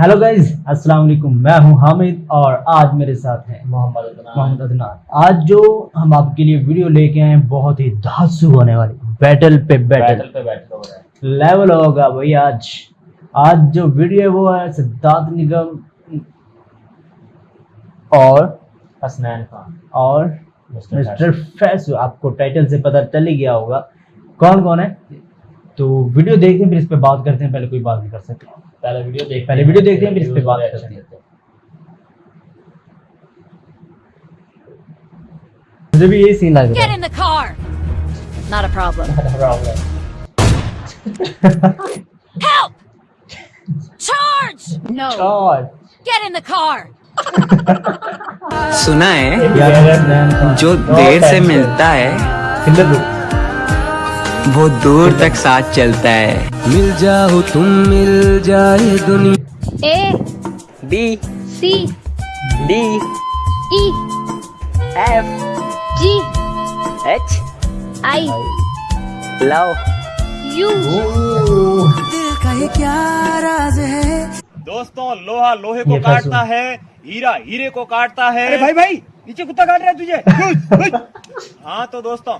Hello guys अस्सलाम वालेकुम मैं हूँ हामिद और आज मेरे साथ हैं मोहम्मद मोहम्मद अदनान। आज जो हम आपके लिए वीडियो लेके आए हैं बहुत ही धांसू होने वाली। बैटल पे बैटल बैटल पे बैटल हो रहा है। लेवल होगा भाई आज। आज जो वीडियो है वो है सिद्धार्थ निगम और हसनैन खान। और मिस्टर फैसू आपको टाइटल से पता चल ही गया होगा। कौन कौन है? तो वीडियो देखते हैं फिर इस पर बात करते हैं पहले कोई बात नहीं कर सकते। पहले वीडियो देख पहले वीडियो देख लें इस पे बात करते हैं। अच्छा। मुझे भी यही सीन लग रहा है। Get in the car not a problem help charge no charge get in the car सुना है जो देर से मिलता है वो दूर तक साथ चलता है। मिल जाओ तुम मिल जाए दुनिया। A B C D. E F. G H. I love. U दोस्तों लोहा लोहे को काटता है हीरा हीरे को काटता है। अरे भाई भाई नीचे कुत्ता काट रहा है तुझे। हाँ तो दोस्तों।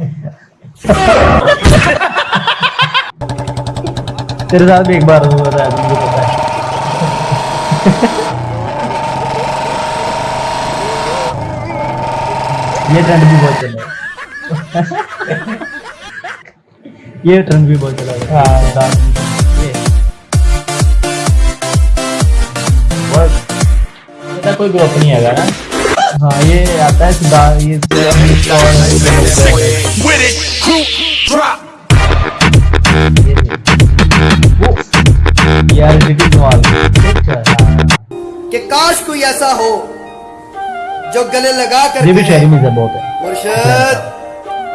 तेरे साथ भी एक बार हो रहा है मुझे पता है। ये ट्रेंड भी बहुत चल रहा है। ये ट्रेंड भी बहुत चला है। हाँ इसका कोई ग्रुप नहीं है ना? हाँ ये आता है सुधा ये यार कि काश कोई ऐसा हो जो गले लगा कर ये भी शहरी में बहुत है। मुर्शद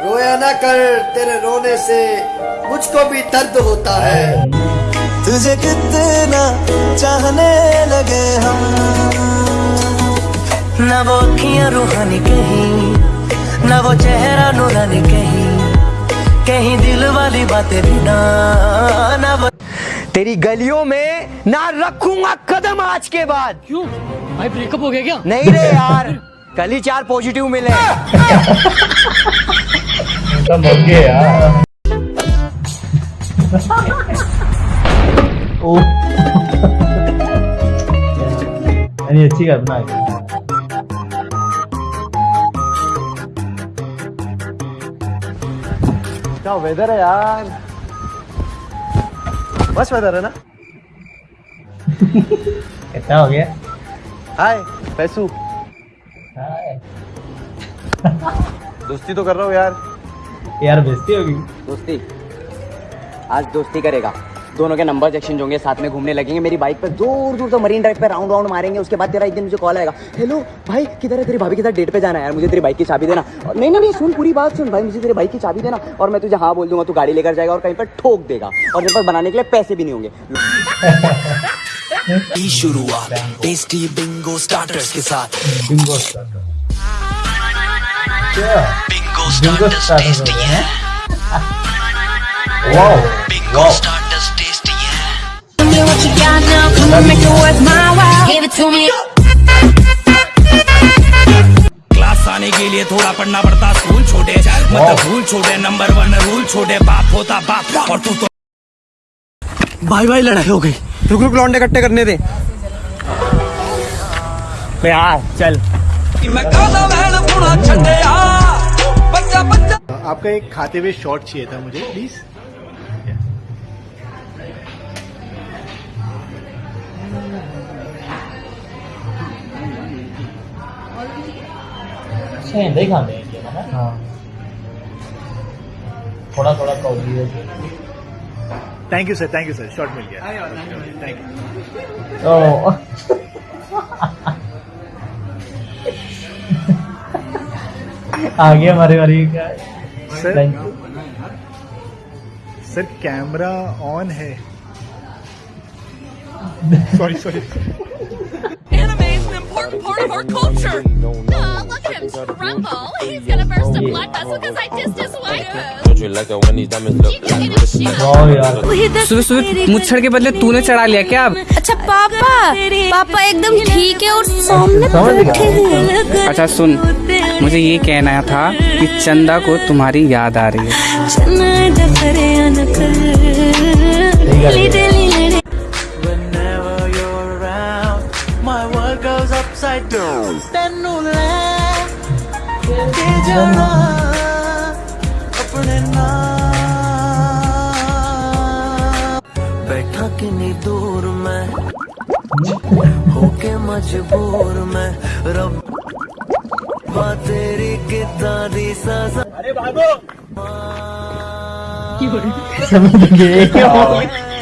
रोया ना कर तेरे रोने से मुझको भी दर्द होता है। तुझे कितना चाहने लगे हम। न वो अखियाँ रूहानी कहीं न वो चेहरा नूरानी कहीं कहीं दिल वाली बातें भी ना न वो तेरी गलियों में ना रखूँगा कदम आज के बाद। क्यों? भाई ब्रेकअप हो गया क्या? नहीं रे यार कल ही चार पॉजिटिव मिले। यार। ओ। अच्छी बात के क्या वेदर है यार? बस बता है ना? कितना हो गया? हाय पैसू। हाय। दोस्ती तो कर रहा हूँ यार। यार बेइज्जती होगी। दोस्ती। आज दोस्ती करेगा। दोनों के नंबर एक्सचेंज होंगे साथ में घूमने लगेंगे। मेरी बाइक पर दूर दूर तक मरीन ड्राइव पे राउंड राउंड मारेंगे उसके बाद तेरा एक दिन मुझे कॉल आएगा। हेलो भाई किधर है तेरी भाभी? के साथ डेट पे जाना है यार? मुझे तेरी बाइक की चाबी देना। और नहीं नहीं नहीं सुन पूरी बात सुन भाई मुझे तेरी बाइक की चाबी देना। और मैं तुझे हाँ बोल दूँगा तू गाड़ी लेकर जाएगा और कहीं पर ठोक देगा। और मेरे पास बनाने के लिए पैसे भी नहीं होंगे। शुरुआत टेस्टी बिंगो स्टार्टर्स के साथ। Bingo starter bingo bingo starter हो wow bingo starters tasty me what you got now. Come on, make it worth my while. Give it to me. Class आने के लिए थोड़ा पढ़ना पड़ता स्कूल छोटे। मतलब भूल छोटे नंबर वन रूल छोटे बाप होता बाप। और तू तो भाई भाई लड़ाई हो गई। रुक रुक लौंडे इकट्ठे करने दे। यार चल। आपका एक खाते हुए शॉट चाहिए था मुझे प्लीज़ अच्छा देखा मैं ये ना हाँ। थोड़ा थोड़ा कौली है thank you sir thank you sir shot मिल गया थैंक यू ओ। आ गया हमारे वाली का sir thank you sir camera on है। Sorry sorry part of our culture. सुबह सुबह मुच्छर के बदले तूने चढ़ा लिया क्या अब? अच्छा पापा पापा एकदम ठीक है और सामने बैठे हैं। अच्छा सुन मुझे ये कहना था कि चंदा को तुम्हारी याद आ रही है। upside down. बैठा दूर मैं होके मजबूर मैं रब तेरी कितारी सजा अरे बाबू समझ गए। हाँ।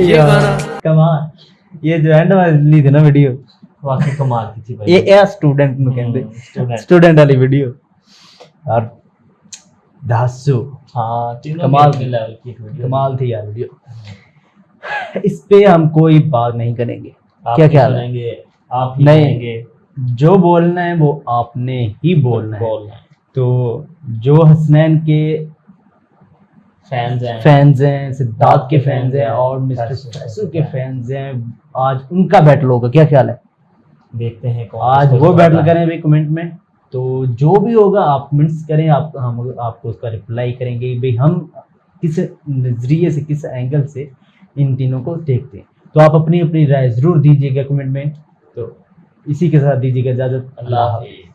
ये गाना। कमाल। ये जो एंड वाली थी ना वीडियो वाकई कमाल की थी भाई। ये ए स्टूडेंट नु कहंदे। student। स्टूडेंट वाली वीडियो और दासू। हाँ कमाल के लेवल की वीडियो कमाल थी यार वीडियो इस पे हम कोई बात नहीं करेंगे। क्या क्या सुनेंगे आप ही नहीं। जो बोलना है वो आपने ही बोलना है। बोलना है। तो जो हसनैन के फैंस हैं। फैंस हैं सिद्धार्थ के फैंस हैं। और मिस्टर फैसल के फैंस हैं। आज उनका बैटल होगा क्या ख्याल है? देखते हैं कौन आज वो बैटल करें भाई कमेंट में। तो जो भी होगा आप कमेंट्स करें आप हम आपको उसका रिप्लाई करेंगे। भाई हम किस नज़रिए से किस एंगल से इन तीनों को देखते हैं। तो आप अपनी अपनी राय ज़रूर दीजिएगा कमेंट में। तो इसी के साथ दीजिएगा इजाज़त। अल्लाह हाफिज़।